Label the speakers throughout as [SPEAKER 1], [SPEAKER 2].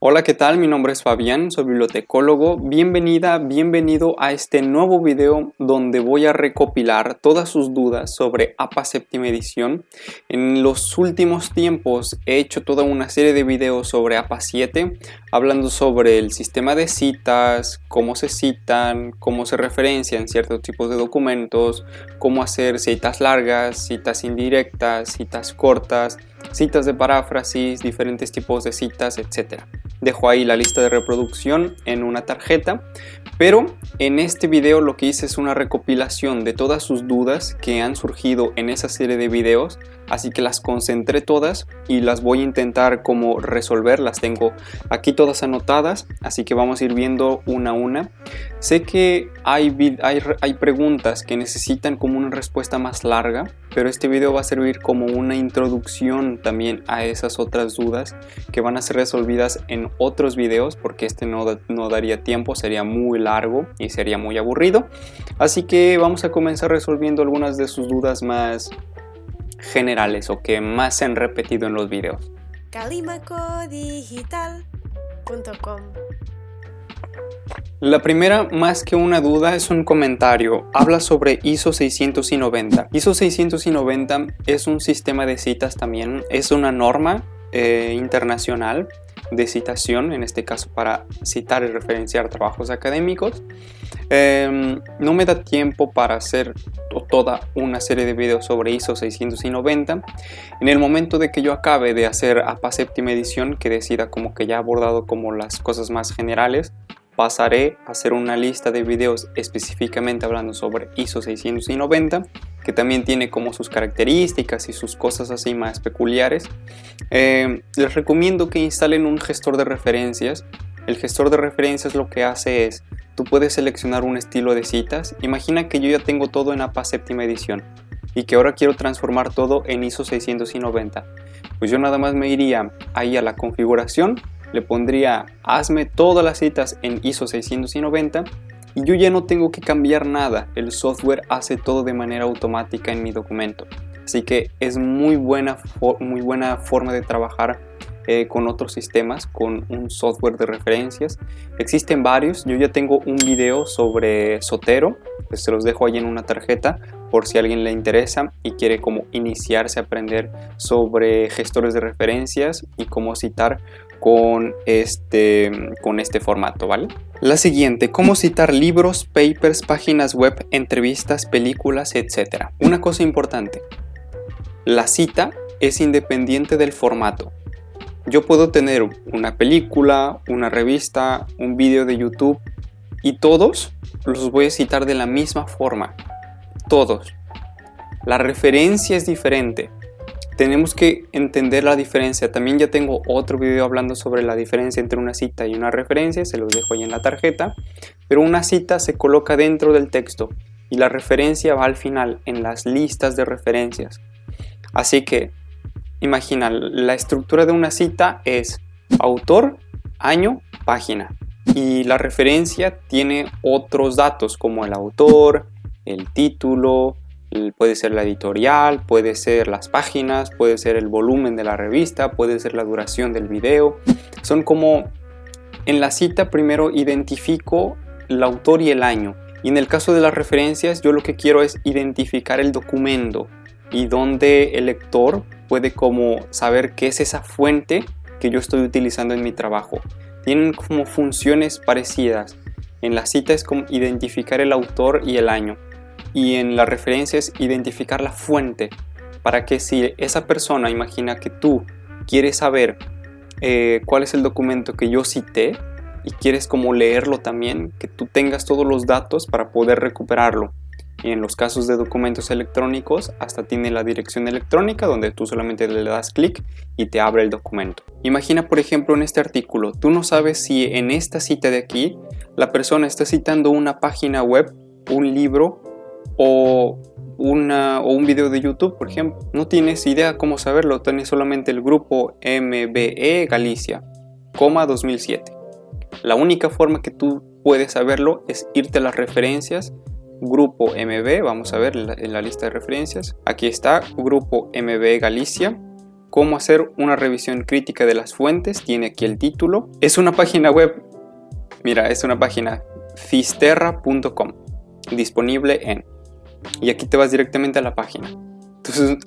[SPEAKER 1] Hola, ¿qué tal? Mi nombre es Fabián, soy bibliotecólogo. Bienvenida, bienvenido a este nuevo video donde voy a recopilar todas sus dudas sobre APA séptima edición. En los últimos tiempos he hecho toda una serie de videos sobre APA 7, hablando sobre el sistema de citas, cómo se citan, cómo se referencian ciertos tipos de documentos, cómo hacer citas largas, citas indirectas, citas cortas, citas de paráfrasis, diferentes tipos de citas, etc. Dejo ahí la lista de reproducción en una tarjeta, pero en este video lo que hice es una recopilación de todas sus dudas que han surgido en esa serie de videos, así que las concentré todas y las voy a intentar como resolver, las tengo aquí todas anotadas, así que vamos a ir viendo una a una. Sé que hay, hay, hay preguntas que necesitan como una respuesta más larga, pero este video va a servir como una introducción también a esas otras dudas que van a ser resolvidas en otros videos porque este no, no daría tiempo, sería muy largo y sería muy aburrido. Así que vamos a comenzar resolviendo algunas de sus dudas más generales o que más se han repetido en los videos. Calimacodigital.com la primera, más que una duda, es un comentario. Habla sobre ISO 690. ISO 690 es un sistema de citas también, es una norma eh, internacional de citación, en este caso para citar y referenciar trabajos académicos. Em, no me da tiempo para hacer toda una serie de videos sobre ISO 690. En el momento de que yo acabe de hacer APA séptima edición, que decida como que ya he abordado como las cosas más generales, pasaré a hacer una lista de videos específicamente hablando sobre ISO 690 que también tiene como sus características y sus cosas así más peculiares eh, les recomiendo que instalen un gestor de referencias el gestor de referencias lo que hace es tú puedes seleccionar un estilo de citas imagina que yo ya tengo todo en APA séptima edición y que ahora quiero transformar todo en ISO 690 pues yo nada más me iría ahí a la configuración le pondría hazme todas las citas en ISO 690 y yo ya no tengo que cambiar nada, el software hace todo de manera automática en mi documento. Así que es muy buena, muy buena forma de trabajar eh, con otros sistemas, con un software de referencias. Existen varios, yo ya tengo un video sobre Sotero, que se los dejo ahí en una tarjeta por si alguien le interesa y quiere como iniciarse a aprender sobre gestores de referencias y cómo citar con este, con este formato, ¿vale? La siguiente, cómo citar libros, papers, páginas web, entrevistas, películas, etc. Una cosa importante, la cita es independiente del formato. Yo puedo tener una película, una revista, un vídeo de YouTube y todos los voy a citar de la misma forma. Todos. La referencia es diferente tenemos que entender la diferencia. También ya tengo otro video hablando sobre la diferencia entre una cita y una referencia, se los dejo ahí en la tarjeta. Pero una cita se coloca dentro del texto y la referencia va al final, en las listas de referencias. Así que, imagina, la estructura de una cita es autor, año, página. Y la referencia tiene otros datos como el autor, el título, puede ser la editorial, puede ser las páginas, puede ser el volumen de la revista, puede ser la duración del video. Son como en la cita primero identifico el autor y el año. Y en el caso de las referencias yo lo que quiero es identificar el documento y donde el lector puede como saber qué es esa fuente que yo estoy utilizando en mi trabajo. Tienen como funciones parecidas. En la cita es como identificar el autor y el año y en la referencia es identificar la fuente para que si esa persona imagina que tú quieres saber eh, cuál es el documento que yo cité y quieres como leerlo también, que tú tengas todos los datos para poder recuperarlo. Y en los casos de documentos electrónicos hasta tiene la dirección electrónica donde tú solamente le das clic y te abre el documento. Imagina por ejemplo en este artículo, tú no sabes si en esta cita de aquí la persona está citando una página web, un libro o, una, o un video de YouTube, por ejemplo. No tienes idea cómo saberlo, tienes solamente el grupo MBE Galicia, coma 2007. La única forma que tú puedes saberlo es irte a las referencias, grupo MB, vamos a ver en la, lista de referencias. Aquí está, grupo MB Galicia, cómo hacer una revisión crítica de las fuentes, tiene aquí el título. Es una página web, mira, es una página fisterra.com, disponible en... Y aquí te vas directamente a la página. Entonces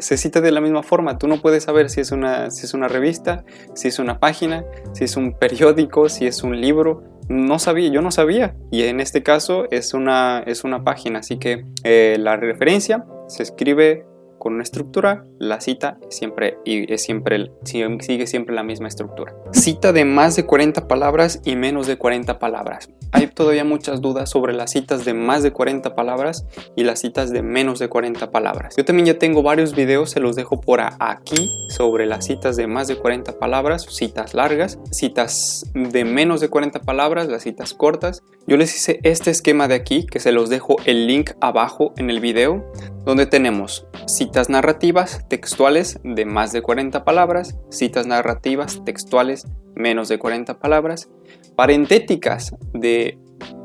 [SPEAKER 1] se, cita de la misma forma, tú no puedes saber si es, una, si es una revista, si es una página, si es un periódico, si es un libro, no sabía, yo no sabía. Y en este caso es una, es una página, así que eh, la referencia se escribe con una estructura, la cita siempre, y es siempre, sigue siempre la misma estructura. Cita de más de 40 palabras y menos de 40 palabras. Hay todavía muchas dudas sobre las citas de más de 40 palabras y las citas de menos de 40 palabras. Yo también ya tengo varios videos, se los dejo por aquí, sobre las citas de más de 40 palabras, citas largas, citas de menos de 40 palabras, las citas cortas. Yo les hice este esquema de aquí, que se los dejo el link abajo en el video, donde tenemos citas narrativas textuales de más de 40 palabras, citas narrativas textuales menos de 40 palabras, parentéticas de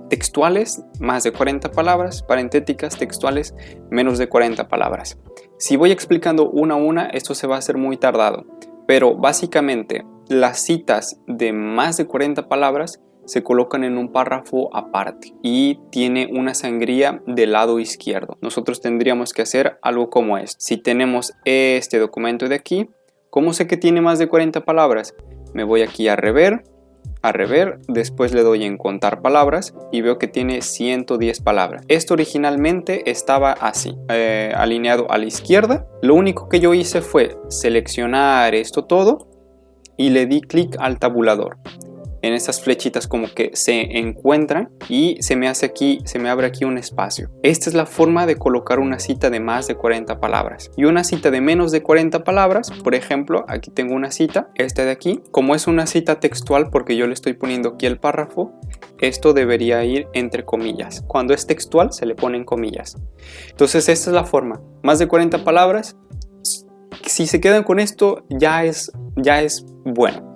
[SPEAKER 1] textuales más de 40 palabras, parentéticas textuales menos de 40 palabras. Si voy explicando una a una, esto se va a hacer muy tardado, pero básicamente las citas de más de 40 palabras se colocan en un párrafo aparte y tiene una sangría del lado izquierdo. Nosotros tendríamos que hacer algo como esto. Si tenemos este documento de aquí, ¿cómo sé que tiene más de 40 palabras? Me voy aquí a rever, a rever, después le doy en contar palabras y veo que tiene 110 palabras. Esto originalmente estaba así, eh, alineado a la izquierda. Lo único que yo hice fue seleccionar esto todo y le di clic al tabulador en estas flechitas como que se encuentran y se me hace aquí, se me abre aquí un espacio. Esta es la forma de colocar una cita de más de 40 palabras. Y una cita de menos de 40 palabras, por ejemplo, aquí tengo una cita, esta de aquí, como es una cita textual porque yo le estoy poniendo aquí el párrafo, esto debería ir entre comillas. Cuando es textual se le ponen comillas. Entonces esta es la forma, más de 40 palabras, si se quedan con esto ya es, ya es bueno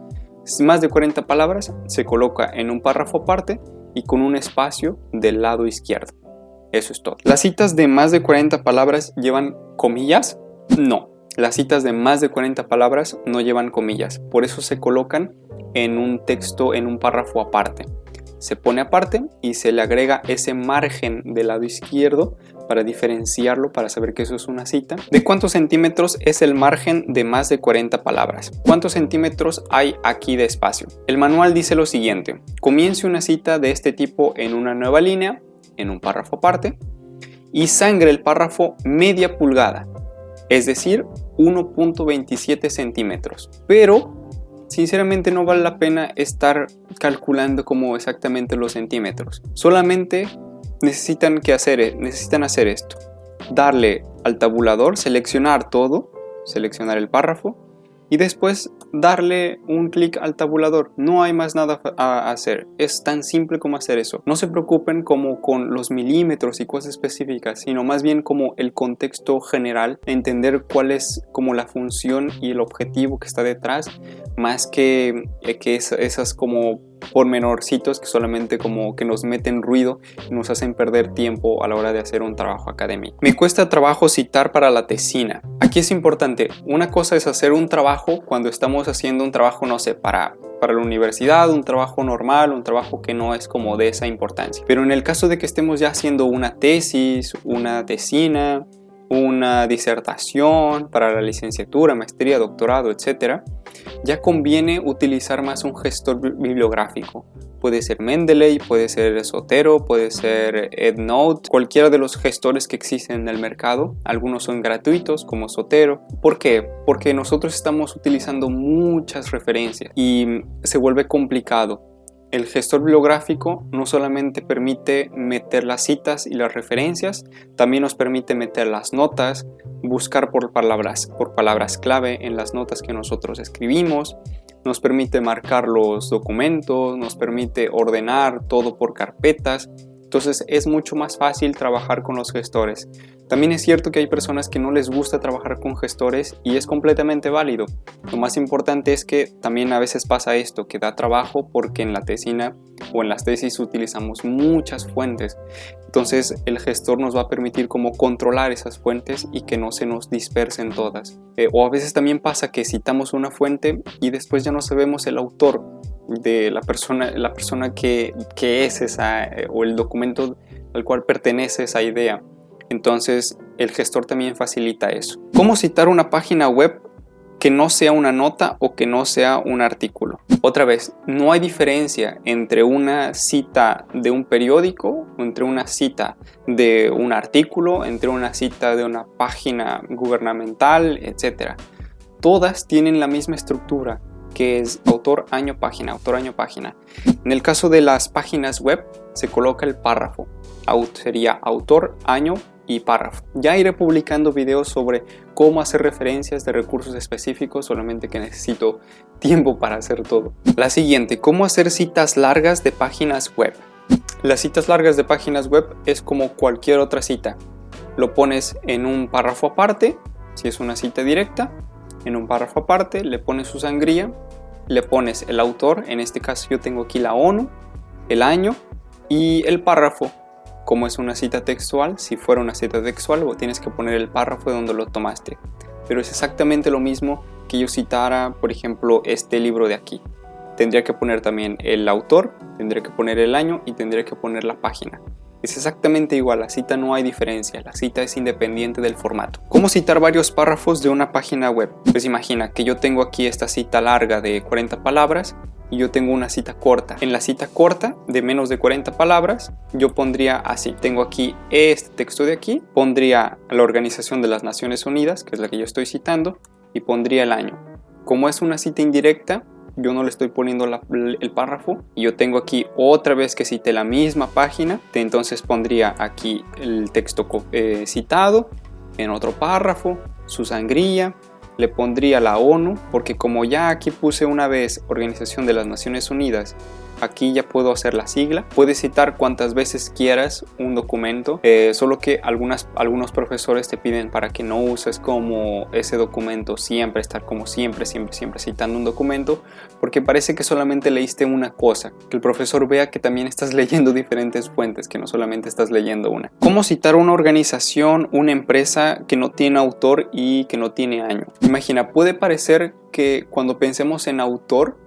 [SPEAKER 1] más de 40 palabras se coloca en un párrafo aparte y con un espacio del lado izquierdo. Eso es todo. ¿Las citas de más de 40 palabras llevan comillas? No. Las citas de más de 40 palabras no llevan comillas, por eso se colocan en un texto, en un párrafo aparte se pone aparte y se le agrega ese margen del lado izquierdo para diferenciarlo, para saber que eso es una cita. ¿De cuántos centímetros es el margen de más de 40 palabras? ¿Cuántos centímetros hay aquí de espacio? El manual dice lo siguiente, comience una cita de este tipo en una nueva línea, en un párrafo aparte, y sangre el párrafo media pulgada, es decir, 1.27 centímetros. Pero sinceramente no vale la pena estar calculando como exactamente los centímetros. Solamente necesitan, que hacer, necesitan hacer esto. Darle al tabulador, seleccionar todo, seleccionar el párrafo y después darle un clic al tabulador. No hay más nada a hacer. Es tan simple como hacer eso. No se preocupen como con los milímetros y cosas específicas, sino más bien como el contexto general, entender cuál es como la función y el objetivo que está detrás, más que, que esas como pormenorcitos que solamente como que nos meten ruido y nos hacen perder tiempo a la hora de hacer un trabajo académico. Me cuesta trabajo citar para la tesina. Aquí es importante, una cosa es hacer un trabajo cuando estamos haciendo un trabajo, no sé, para para la universidad, un trabajo normal, un trabajo que no es como de esa importancia. Pero en el caso de que estemos ya haciendo una tesis, una tesina, una disertación para la licenciatura, maestría, doctorado, etc., ya conviene utilizar más un gestor bibliográfico. Puede ser Mendeley, puede ser Sotero, puede ser EndNote, cualquiera de los gestores que existen en el mercado. Algunos son gratuitos como Sotero. ¿Por qué? Porque nosotros estamos utilizando muchas referencias y se vuelve complicado el gestor bibliográfico no solamente permite meter las citas y las referencias, también nos permite meter las notas, buscar por palabras, por palabras clave en las notas que nosotros escribimos, nos permite marcar los documentos, nos permite ordenar todo por carpetas Entonces es mucho más fácil trabajar con los gestores. También es cierto que hay personas que no les gusta trabajar con gestores y es completamente válido. Lo más importante es que también a veces pasa esto, que da trabajo porque en la tesina o en las tesis utilizamos muchas fuentes. Entonces el gestor nos va a permitir como controlar esas fuentes y que no se nos dispersen todas. Eh, o a veces también pasa que citamos una fuente y después ya no sabemos el autor de la persona, la persona que, que es esa eh, o el documento al cual pertenece esa idea. Entonces el gestor también facilita eso. ¿Cómo citar una página web que no sea una nota o que no sea un artículo? Otra vez, no hay diferencia entre una cita de un periódico, entre una cita de un artículo, entre una cita de una página gubernamental, etc. Todas tienen la misma estructura que es autor año página, autor año página. En el caso de las páginas web se coloca el párrafo, sería autor año y párrafo. Ya iré publicando videos sobre cómo hacer referencias de recursos específicos, solamente que necesito tiempo para hacer todo. La siguiente, cómo hacer citas largas de páginas web. Las citas largas de páginas web es como cualquier otra cita. Lo pones en un párrafo aparte, si es una cita directa, en un párrafo aparte, le pones su sangría, le pones el autor, en este caso yo tengo aquí la ONU, el año y el párrafo como es una cita textual, si fuera una cita textual, tienes que poner el párrafo de donde lo tomaste. Pero es exactamente lo mismo que yo citara, por ejemplo, este libro de aquí. Tendría que poner también el autor, tendría que poner el año y tendría que poner la página. Es exactamente igual, la cita no hay diferencia, la cita es independiente del formato. ¿Cómo citar varios párrafos de una página web? Pues imagina que yo tengo aquí esta cita larga de 40 palabras y yo tengo una cita corta. En la cita corta de menos de 40 palabras yo pondría así. Tengo aquí este texto de aquí, pondría la Organización de las Naciones Unidas, que es la que yo estoy citando, y pondría el año. Como es una cita indirecta, yo no le estoy poniendo el párrafo y yo tengo aquí otra vez que cite la misma página, entonces pondría aquí el texto eh, citado en otro párrafo, su sangría, le pondría la ONU, porque como ya aquí puse una vez Organización de las Naciones Unidas aquí ya puedo hacer la sigla. Puedes citar cuantas veces quieras un documento, eh, solo que algunas, algunos profesores te piden para que no uses como ese documento siempre, estar como siempre, siempre, siempre citando un documento, porque parece que solamente leíste una cosa, que el profesor vea que también estás leyendo diferentes fuentes, que no solamente estás leyendo una. ¿Cómo citar una organización, una empresa que no tiene autor y que no tiene año? Imagina, puede parecer que cuando pensemos en autor,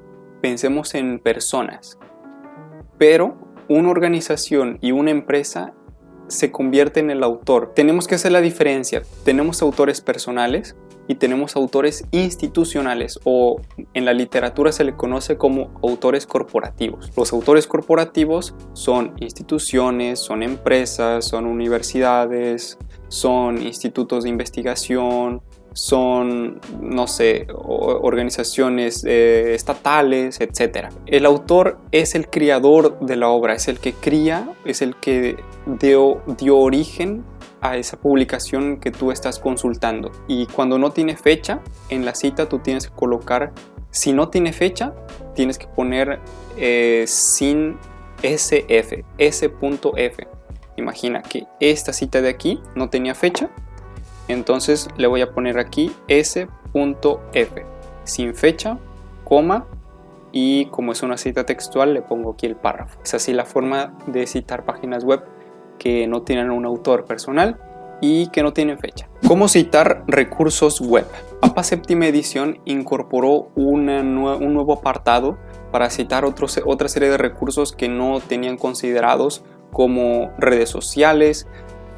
[SPEAKER 1] pensemos en personas, pero una organización y una empresa se convierte en el autor. Tenemos que hacer la diferencia. Tenemos autores personales y tenemos autores institucionales o en la literatura se le conoce como autores corporativos. Los autores corporativos son instituciones, son empresas, son universidades, son institutos de investigación, son, no sé, organizaciones eh, estatales, etc. El autor es el creador de la obra, es el que cría, es el que dio, dio origen a esa publicación que tú estás consultando. Y cuando no tiene fecha, en la cita tú tienes que colocar, si no tiene fecha, tienes que poner eh, sin SF, S.F. Imagina que esta cita de aquí no tenía fecha, entonces le voy a poner aquí s.f sin fecha, coma y como es una cita textual le pongo aquí el párrafo. Es así la forma de citar páginas web que no tienen un autor personal y que no tienen fecha. ¿Cómo citar recursos web? APA séptima edición incorporó un nuevo apartado para citar otra serie de recursos que no tenían considerados como redes sociales,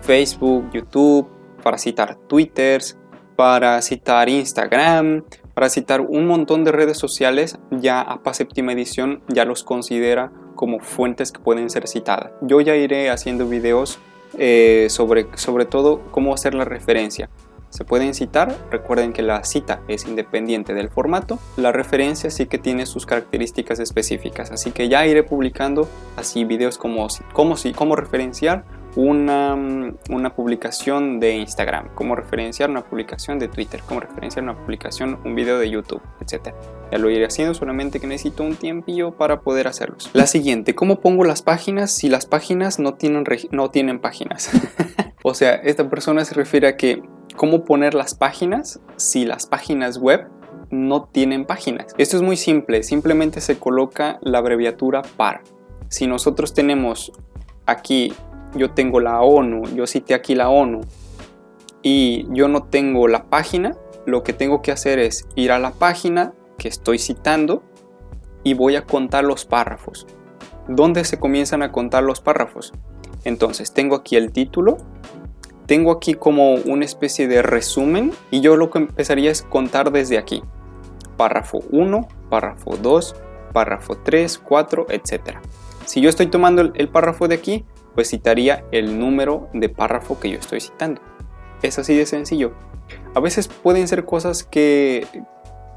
[SPEAKER 1] Facebook, YouTube, para citar Twitters, para citar Instagram, para citar un montón de redes sociales, ya APA séptima edición ya los considera como fuentes que pueden ser citadas. Yo ya iré haciendo videos eh, sobre, sobre todo cómo hacer la referencia. Se pueden citar, recuerden que la cita es independiente del formato, la referencia sí que tiene sus características específicas, así que ya iré publicando así videos como cómo, cómo referenciar una, una, publicación de Instagram, cómo referenciar una publicación de Twitter, cómo referenciar una publicación, un video de YouTube, etc. Ya lo iré haciendo, solamente que necesito un tiempillo para poder hacerlos. La siguiente, ¿cómo pongo las páginas si las páginas no tienen, no tienen páginas? o sea, esta persona se refiere a que cómo poner las páginas si las páginas web no tienen páginas. Esto es muy simple, simplemente se coloca la abreviatura PAR. Si nosotros tenemos aquí, yo tengo la ONU, yo cité aquí la ONU y yo no tengo la página, lo que tengo que hacer es ir a la página que estoy citando y voy a contar los párrafos. ¿Dónde se comienzan a contar los párrafos? Entonces tengo aquí el título, tengo aquí como una especie de resumen y yo lo que empezaría es contar desde aquí. Párrafo 1, párrafo 2, párrafo 3, 4, etc. Si yo estoy tomando el, párrafo de aquí, pues citaría el número de párrafo que yo estoy citando. Es así de sencillo. A veces pueden ser cosas que,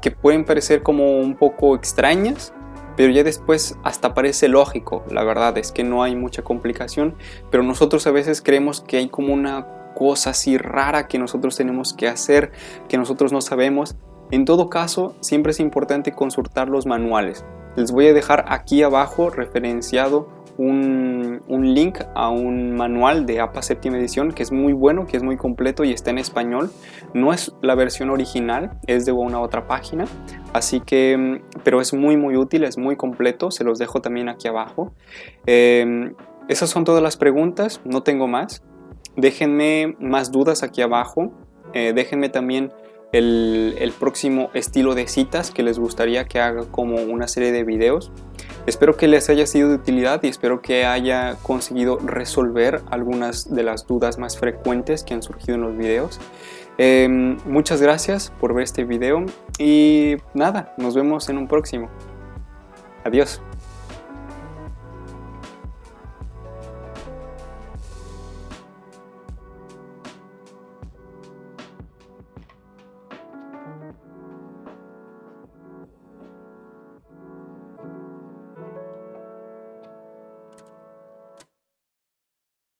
[SPEAKER 1] que pueden parecer como un poco extrañas, pero ya después hasta parece lógico. La verdad es que no hay mucha complicación, pero nosotros a veces creemos que hay como una cosa así rara que nosotros tenemos que hacer, que nosotros no sabemos. En todo caso, siempre es importante consultar los manuales. Les voy a dejar aquí abajo referenciado un, link a un manual de APA séptima edición que es muy bueno, que es muy completo y está en español. No es la versión original, es de una otra página, así que, pero es muy muy útil, es muy completo, se los dejo también aquí abajo. Em, esas son todas las preguntas, no tengo más. Déjenme más dudas aquí abajo. Eh, déjenme también el, el, próximo estilo de citas que les gustaría que haga como una serie de videos. Espero que les haya sido de utilidad y espero que haya conseguido resolver algunas de las dudas más frecuentes que han surgido en los videos. Em, muchas gracias por ver este video y nada, nos vemos en un próximo. Adiós.